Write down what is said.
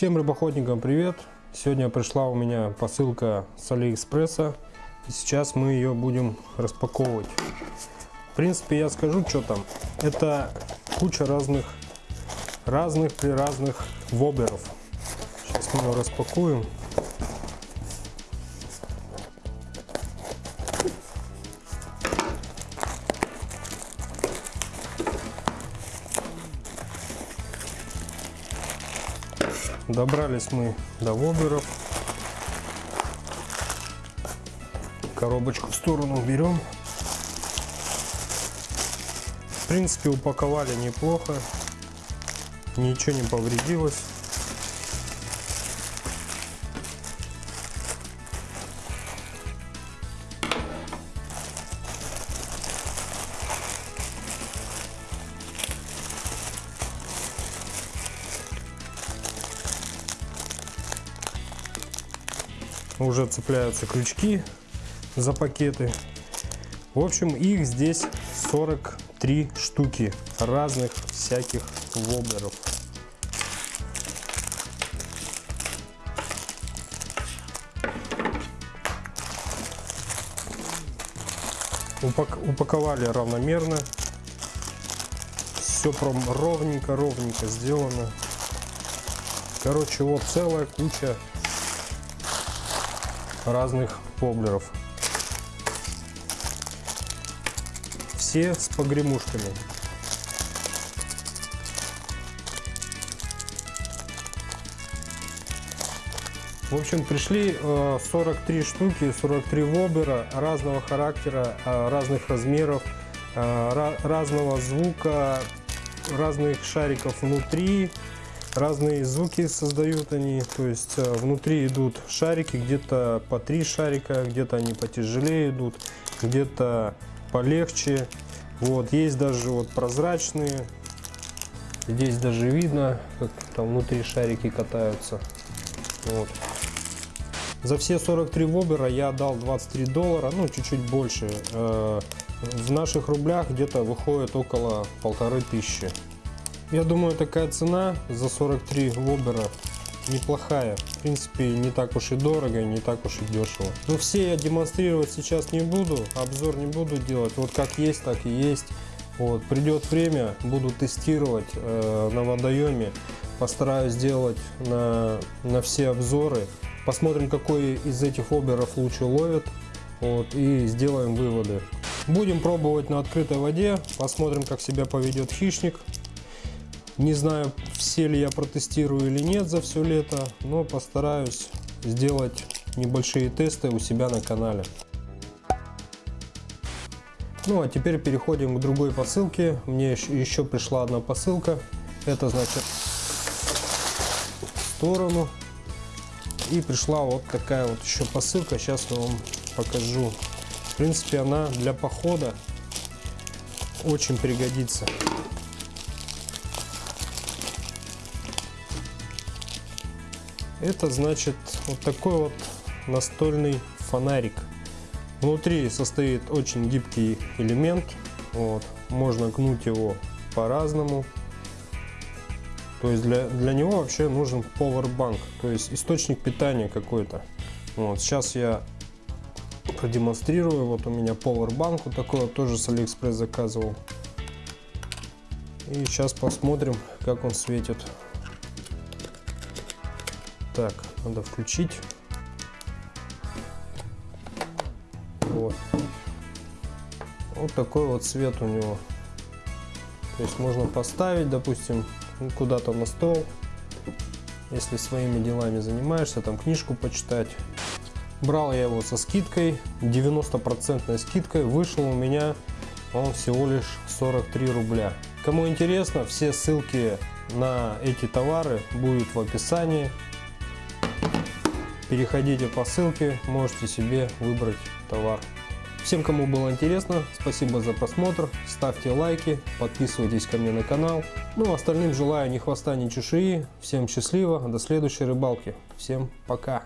Всем рыбоходникам привет! Сегодня пришла у меня посылка с Алиэкспресса. И сейчас мы ее будем распаковывать. В принципе, я скажу, что там. Это куча разных, разных при разных воблеров. Сейчас мы ее распакуем. Добрались мы до воблеров. Коробочку в сторону берем. В принципе, упаковали неплохо. Ничего не повредилось. Уже цепляются крючки за пакеты. В общем, их здесь 43 штуки разных всяких воблеров. Упак упаковали равномерно. Все прям ровненько-ровненько сделано. Короче, вот целая куча разных воблеров. Все с погремушками. В общем, пришли 43 э, штуки, 43 воблера разного характера, э, разных размеров, э, разного звука, разных шариков внутри, разные звуки создают они, то есть э, внутри идут шарики, где-то по три шарика, где-то они потяжелее идут, где-то полегче. Вот, есть даже вот прозрачные, здесь даже видно, как там внутри шарики катаются. Вот. За все 43 вобера я отдал 23 доллара, ну чуть-чуть больше. Э, в наших рублях где-то выходит около полторы тысячи. Я думаю, такая цена за 43 вобера неплохая. В принципе, не так уж и дорого, не так уж и дешево. Но все я демонстрировать сейчас не буду, обзор не буду делать. Вот как есть, так и есть. Вот, придет время, буду тестировать э, на водоеме. Постараюсь сделать на, на все обзоры. Посмотрим, какой из этих оберов лучше ловит. Вот, и сделаем выводы. Будем пробовать на открытой воде. Посмотрим, как себя поведет хищник. Не знаю, все ли я протестирую или нет за все лето, но постараюсь сделать небольшие тесты у себя на канале. Ну а теперь переходим к другой посылке. Мне еще пришла одна посылка. Это значит в сторону. И пришла вот такая вот еще посылка. Сейчас я вам покажу. В принципе, она для похода очень пригодится. Это значит вот такой вот настольный фонарик. Внутри состоит очень гибкий элемент. Вот. Можно гнуть его по-разному. То есть для, для него вообще нужен powerbank, то есть источник питания какой-то. Вот. Сейчас я продемонстрирую. Вот у меня powerbank вот такой вот тоже с Алиэкспресс заказывал. И сейчас посмотрим, как он светит. Так, надо включить. Вот. Вот такой вот цвет у него. То есть можно поставить, допустим, куда-то на стол, если своими делами занимаешься, там книжку почитать. Брал я его со скидкой, 90% скидкой, вышел у меня он всего лишь 43 рубля. Кому интересно, все ссылки на эти товары будут в описании. Переходите по ссылке, можете себе выбрать товар. Всем, кому было интересно, спасибо за просмотр, ставьте лайки, подписывайтесь ко мне на канал. Ну, остальным желаю ни хвоста, ни чешуи. Всем счастливо, до следующей рыбалки. Всем пока.